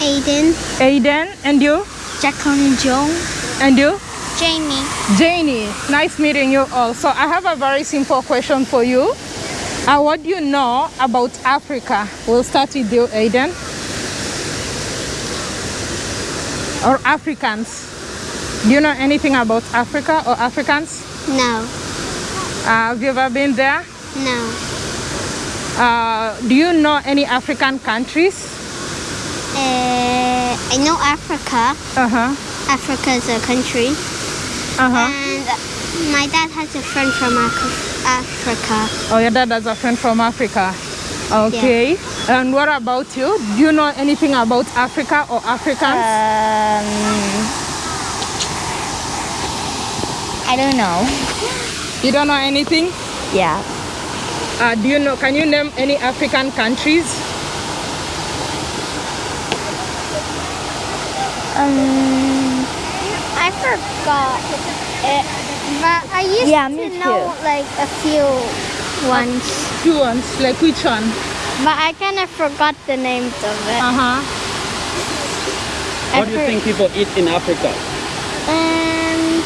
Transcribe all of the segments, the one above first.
Aiden, Aiden. And you? Jacqueline Jong, And you? Jamie. Janie. Nice meeting you all. So I have a very simple question for you. Uh, what do you know about Africa? We'll start with you, Aiden. Or Africans. Do you know anything about Africa or Africans? No, Uh, have you ever been there? no. Uh, do you know any African countries? Uh, I know Africa. Uh-huh. Africa is a country. Uh-huh. And my dad has a friend from Africa. Oh, your dad has a friend from Africa. Okay. And what about you? Do you know anything about Africa or Africans? Um, I don't know. you don't know anything? Yeah. Uh, do you know, can you name any African countries? Um, I forgot it, but I used Yeah, to me know too. like a few ones. Two ones, like which one? But I kind of forgot the names of it. Uh-huh. I What do you think people eat in Africa? Um,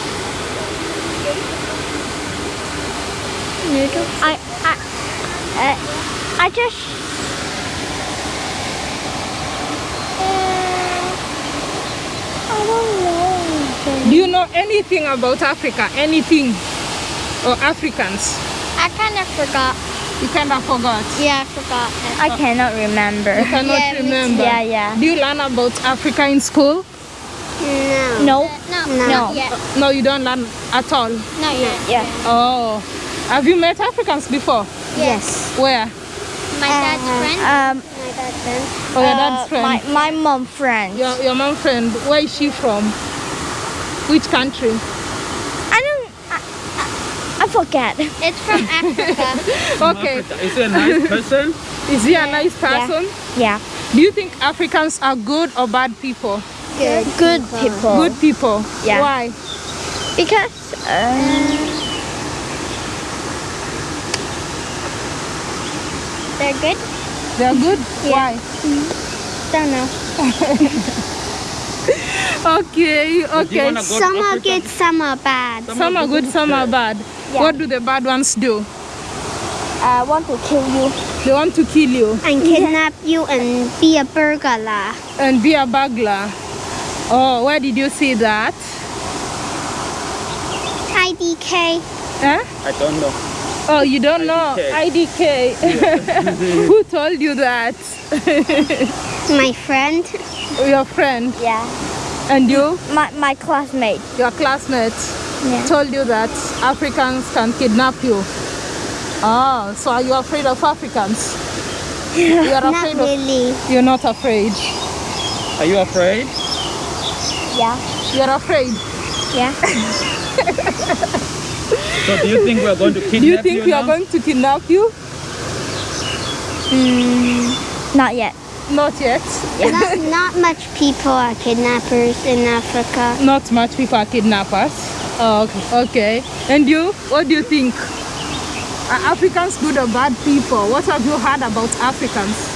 noodles. I I uh, I just. I don't know. Do you know anything about Africa? Anything? Or Africans? I kind of forgot. You kind of forgot. Yeah, I forgot. I cannot remember. You cannot Yeah, remember. Yeah, yeah. Do you learn about Africa in school? No. No. No. No. Not yet. Uh, no, you don't learn at all. Not yet. Yeah. Oh. Have you met Africans before? Yes. Where? My dad's friend. Um, My dad's friend. Oh, your uh, dad's friend. My, my mom friend. Your, your mom friend. Where is she from? Which country? I don't. I, I, I forget. It's from Africa. Okay. Africa. Is he a nice person? Is he a nice person? Yeah. Do you think Africans are good or bad people? Good. Good people. Good people. Yeah. Why? Because. Uh, They're good. They're good? Why? Mm-hmm. Don't know. Okay, okay. wanna go to Some are Africa? good, some are bad. Some are good, some are bad. What do the bad ones do? I want to kill you. They want to kill you And kidnap you and be a burglar. and be a burglar. Oh, where did you see that? IDK. Huh? I don't know. Oh, you don't know IDK. IDK. Who told you that? My friend. Your friend. Yeah. And you, My, my classmate. your classmate Yeah. told you that Africans can kidnap you. Oh, so are you afraid of Africans? You are Not afraid of. really. You're not afraid. Are you afraid? Yeah. You're afraid. Yeah. So do you think we are going to kidnap you Do you think we are going to kidnap you? Hmm, not yet. Not yet. not, not much people are kidnappers in Africa. Not much people are kidnappers. Oh, okay. okay. And you? What do you think? Are Africans good or bad people? What have you heard about Africans?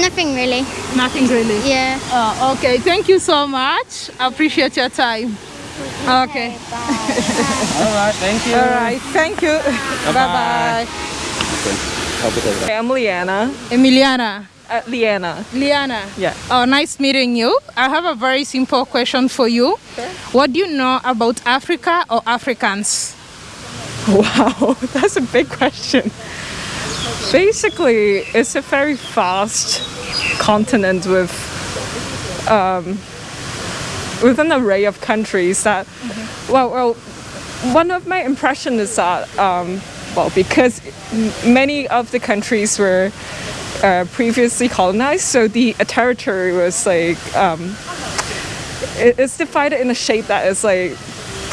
Nothing really. Nothing really. Yeah. Oh, okay. Thank you so much. I appreciate your time. Okay. All right, thank you. All right. Thank you. Bye bye. I'm Leanna. Emiliana. Uh, Leanna. Liana. Yeah. Oh, nice meeting you. I have a very simple question for you. What do you know about Africa or Africans? Wow, that's a big question. Basically, it's a very vast continent with um, with an array of countries that. Well, well, one of my impression is that um, well, because many of the countries were uh, previously colonized, so the territory was like um, it- it's divided in a shape that is like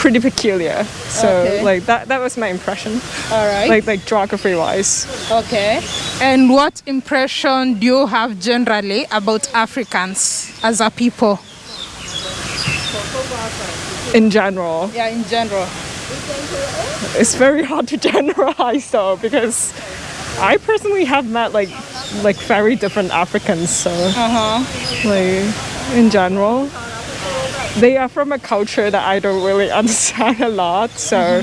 pretty peculiar. So Okay. like that that was my impression. All right. Like like geography wise. Okay. And what impression do you have generally about Africans as a people? In general, Yeah, in general. it's very hard to generalize though because I personally have met like like very different Africans. So Uh-huh. like in general, they are from a culture that I don't really understand a lot. So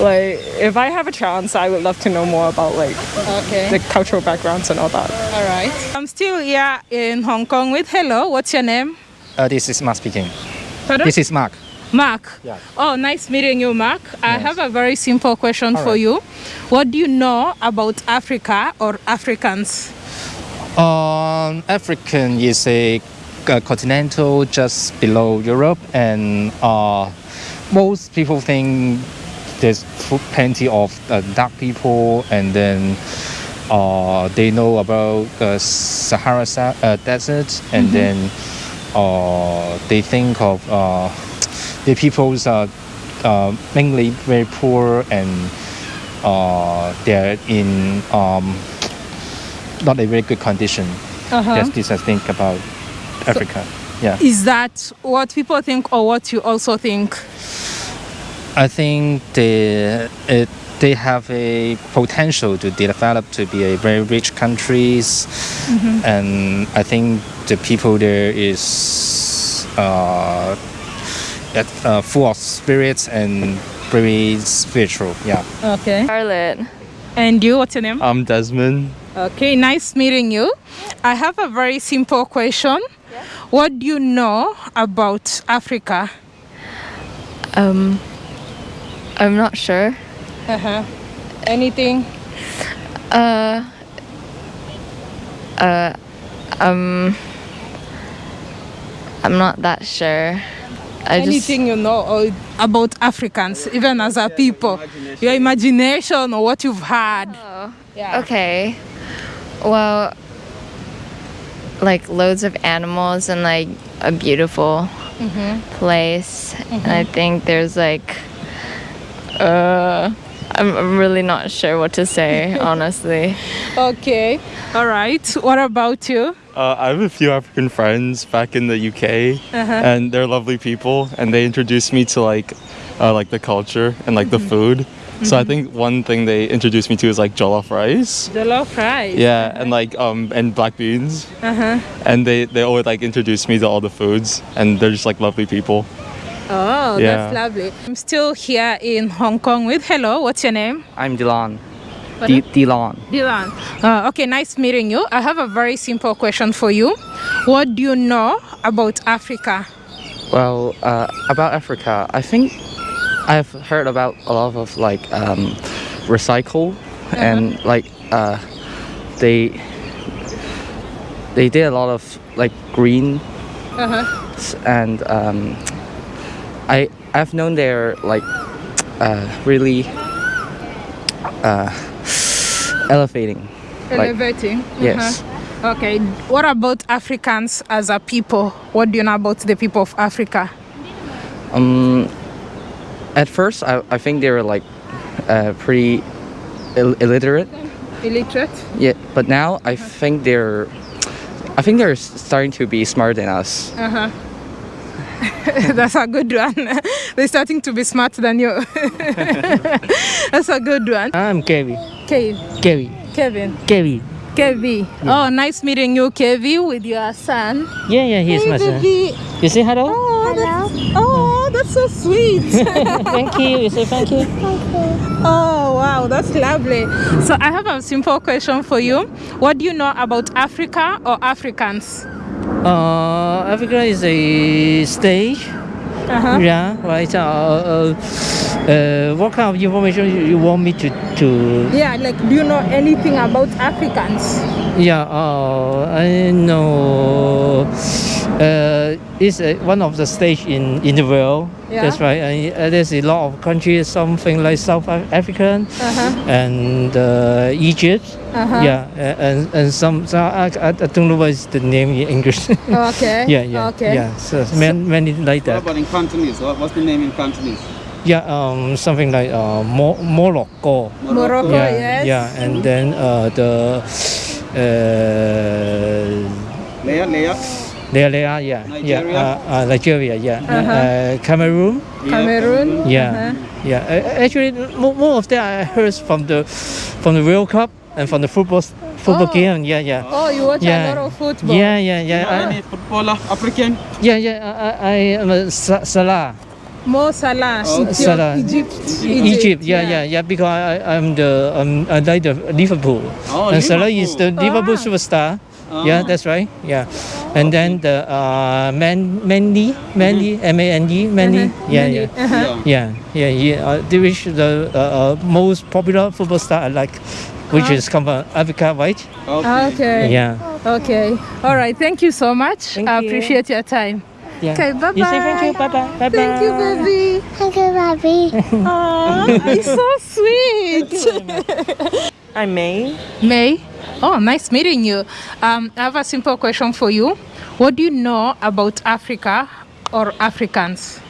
like if I have a chance, I would love to know more about like Okay. the cultural backgrounds and all that. All right. I'm still here in Hong Kong with hello. What's your name? Uh, this is Mark speaking. Pardon? This is Mark. Mark. Yeah. Oh, nice meeting you, Mark. I have a very simple question All for right. you. What do you know about Africa or Africans? Um, African is a, continental just below Europe, and uh, most people think there's plenty of uh, dark people, and then uh, they know about the Sahara sa- uh, Desert, and then uh, they think of uh, the peoples are uh, mainly very poor and uh, they're in um, not a very good condition. Uh-huh. That's this I think about Africa. yeah, Is that what people think or what you also think? I think they it, they have a potential to develop to be a very rich countries, and I think the people there is uh, at, uh, full of spirits and very spiritual. Yeah. Okay. Charlotte. And you, what's your name? I'm Desmond. Okay, nice meeting you. I have a very simple question. What do you know about Africa? Um, I'm not sure. Uh-huh. Anything? Uh, uh, um, I'm not that sure. I just Anything you know about Africans, even as a people? Your imagination or what you've heard? Yeah. okay. Well, like loads of animals and like a beautiful place, and I think there's like, uh, I'm, I'm really not sure what to say honestly. Okay. All right. What about you? Uh, I have a few African friends back in the UK, and they're lovely people, and they introduced me to like, uh, like the culture and like the food. So I think one thing they introduced me to is like jollof rice. Jollof rice. Yeah, and like um and black beans. Uh huh. And they they always like introduce me to all the foods, and they're just like lovely people. Oh, Yeah. that's lovely. I'm still here in Hong Kong with hello. What's your name? I'm Dylan. Pardon? D- Dylan. Dylan. Uh, okay, nice meeting you. I have a very simple question for you. What do you know about Africa? Well, uh, about Africa, I think I've heard about a lot of like um, recycle and like uh, they they did a lot of like green Uh-huh. and um, I I've known they're like uh, really uh, elevating. Like, Elevating. yes. Uh-huh. Okay. What about Africans as a people? What do you know about the people of Africa? Um, at first, I, I think they were like uh, pretty Ill- illiterate. Illiterate? Yeah, but now I think they're, I think they're starting to be smarter than us. Uh-huh. That's a good one. They're starting to be smarter than you. That's a good one. I'm Kevin. Okay, Kevin. Kevin. Kevin. Kevi. Oh, nice meeting you, Kevi, with your son. Yeah, yeah, he's my son. Kevi. You say hello? Oh, that's, oh, that's so sweet. thank you. You say thank you. oh, wow, that's lovely. So I have a simple question for you. What do you know about Africa or Africans? Uh, Africa is a stage. Uh-huh. Yeah, right. Uh, uh, uh, what kind of information you, you want me to to? Yeah, like, do you know anything about Africans? Yeah. Uh, I know. Uh, it's uh, one of the stage in in the world. Yeah. That's right. And uh, there's a lot of countries, something like South Af- African Uh-huh. and uh, Egypt. Uh-huh. Yeah, and and some, some I, I I don't know what is the name in English. Okay. yeah, yeah, Okay. yeah. So, many, many like What that. about in Cantonese? What, what's the name in Cantonese? Yeah, um, something like uh, Mo- Morocco. Morocco, yeah, yes. yeah, and then uh, the uh, Leia, Leia. There they are. Yeah, Nigeria? yeah, uh, uh, Nigeria. Yeah, uh Cameroon. Cameroon. Yeah, yeah. Uh, actually, mo- more of that I heard from the from the World Cup. and from the football football Oh. game. Yeah, yeah. Oh, you watch yeah. a lot of football. Yeah, yeah, yeah. I- Any footballer, African? yeah, yeah. I, I am a Salah. Mo Salah, Oh, Salah. Egypt, Egypt, yeah, yeah, yeah, because I, I- I'm the um, I like the Liverpool, Oh, and Salah is the Liverpool Ah. superstar. Yeah, that's right. Yeah, and then the uh, Man Mandy, Mandy, M A N D, Mandy. Yeah, yeah, Uh-huh. Yeah. yeah, yeah, yeah. Uh, they the uh, uh, most popular football star I like, which is come from Africa, right? Okay. Okay. Yeah, Okay. All right. Thank you so much. Thank I you. appreciate your time. yeah. Okay. Bye bye. You say thank you. Bye bye. Bye bye. Thank you, baby. Thank you, Bobby. Aw, it's so sweet. I'm May. May. Oh, nice meeting you. Um, I have a simple question for you. What do you know about Africa or Africans?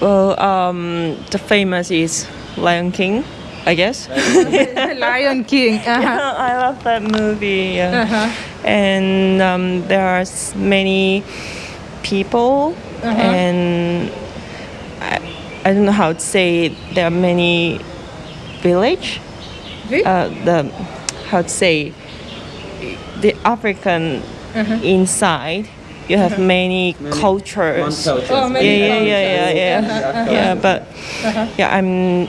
Well, um, the famous is Lion King, I guess. Lion King. Uh-huh. I love that movie. yeah. Uh-huh. And um, there are many people, Uh-huh. and I, I don't know how to say. it. There are many village. Vi- Uh, the how to say the African Uh-huh. inside. You have many, cultures. Oh, Yeah, many yeah, yeah, yeah, cultures. yeah, Uh-huh, yeah. But yeah, I'm.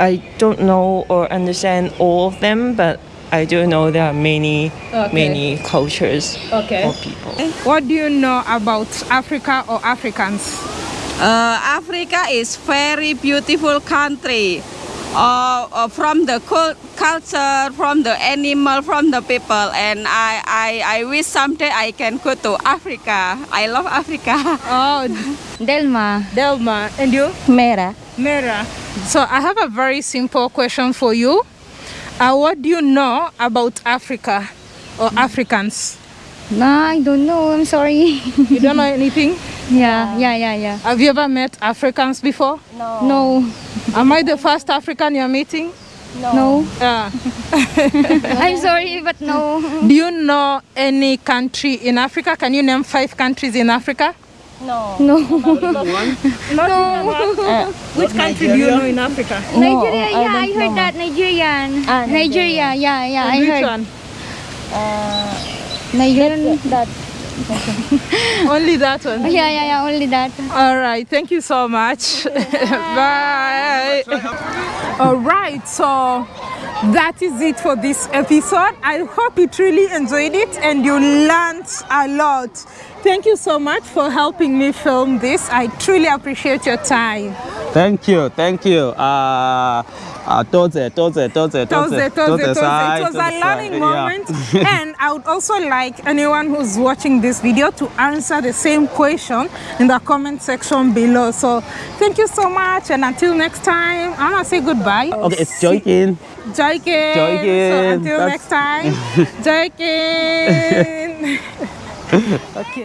I don't know or understand all of them, but I do know there are many, Okay. many cultures Okay. or people. What do you know about Africa or Africans? Uh, Africa is very beautiful country. Uh, uh, from the culture, from the animal, from the people, and I, I, I wish someday I can go to Africa. I love Africa. Oh, Delma. Delma. And you? Mera. Mera. So I have a very simple question for you. Uh, what do you know about Africa or Africans? No, I don't know. I'm sorry. You don't know anything? yeah, yeah, yeah, yeah. Have you ever met Africans before? No. No. Am I the first African you're meeting? No. Uh, I'm sorry, but no. do you know any country in Africa? Can you name five countries in Africa? No. Not no. Which country do you know in Africa? Nigeria, yeah, I, don't heard know. Ah, that. Nigerian. Nigeria, yeah, yeah, I Which heard. one? Nigerian. That. Only that one. Yeah, yeah, yeah, only that. All right, thank you so much. Bye. All right, so that is it for this episode. I hope you truly enjoyed it and you learned a lot. Thank you so much for helping me film this. I truly appreciate your time. Thank you, thank you. Uh, uh, toze, toze, toze, toze, Toze, toze, toze. It was a learning moment. yeah. and I would also like anyone who's watching this video to answer the same question in the comment section below. So thank you so much. And until next time, I'm going to say goodbye. Okay, it's Joykin. Joykin. Joykin. So until That's- next time, Joykin. okay.